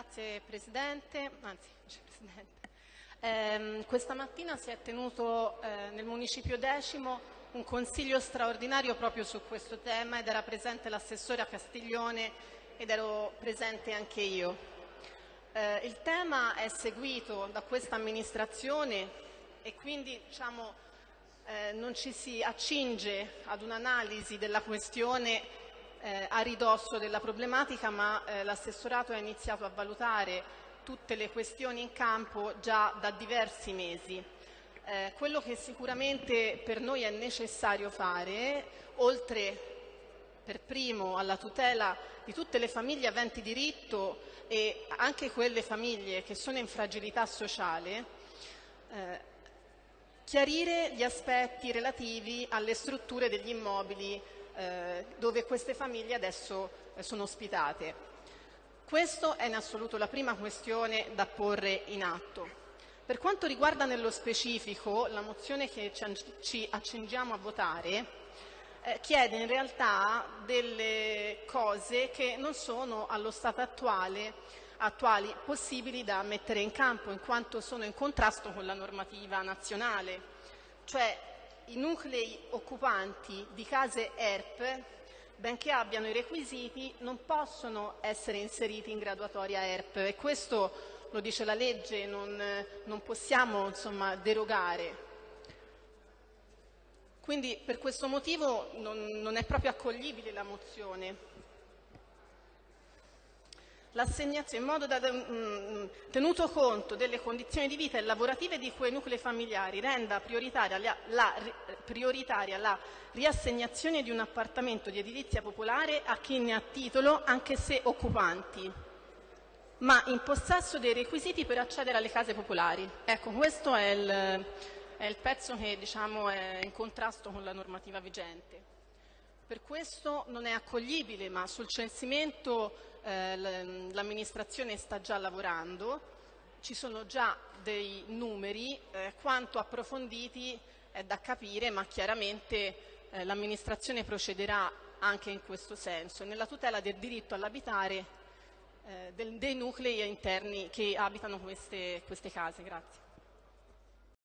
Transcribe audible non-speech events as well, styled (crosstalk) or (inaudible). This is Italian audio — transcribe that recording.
Grazie Presidente, anzi (laughs) Vicepresidente. Eh, questa mattina si è tenuto eh, nel Municipio Decimo un consiglio straordinario proprio su questo tema ed era presente l'assessore a Castiglione ed ero presente anche io. Eh, il tema è seguito da questa amministrazione e quindi diciamo, eh, non ci si accinge ad un'analisi della questione eh, a ridosso della problematica, ma eh, l'assessorato ha iniziato a valutare tutte le questioni in campo già da diversi mesi. Eh, quello che sicuramente per noi è necessario fare, oltre per primo alla tutela di tutte le famiglie aventi diritto e anche quelle famiglie che sono in fragilità sociale, eh, chiarire gli aspetti relativi alle strutture degli immobili eh, dove queste famiglie adesso eh, sono ospitate. Questa è in assoluto la prima questione da porre in atto. Per quanto riguarda nello specifico la mozione che ci accingiamo a votare, eh, chiede in realtà delle cose che non sono allo stato attuale attuali possibili da mettere in campo in quanto sono in contrasto con la normativa nazionale, cioè i nuclei occupanti di case ERP, benché abbiano i requisiti, non possono essere inseriti in graduatoria ERP e questo lo dice la legge, non, non possiamo insomma, derogare. Quindi per questo motivo non, non è proprio accoglibile la mozione in modo da, mm, tenuto conto delle condizioni di vita e lavorative di quei nuclei familiari, renda prioritaria la, la, prioritaria la riassegnazione di un appartamento di edilizia popolare a chi ne ha titolo, anche se occupanti, ma in possesso dei requisiti per accedere alle case popolari. Ecco, questo è il, è il pezzo che diciamo, è in contrasto con la normativa vigente. Per questo non è accoglibile, ma sul censimento eh, l'amministrazione sta già lavorando, ci sono già dei numeri, eh, quanto approfonditi è da capire, ma chiaramente eh, l'amministrazione procederà anche in questo senso, nella tutela del diritto all'abitare eh, dei nuclei interni che abitano queste, queste case. Grazie.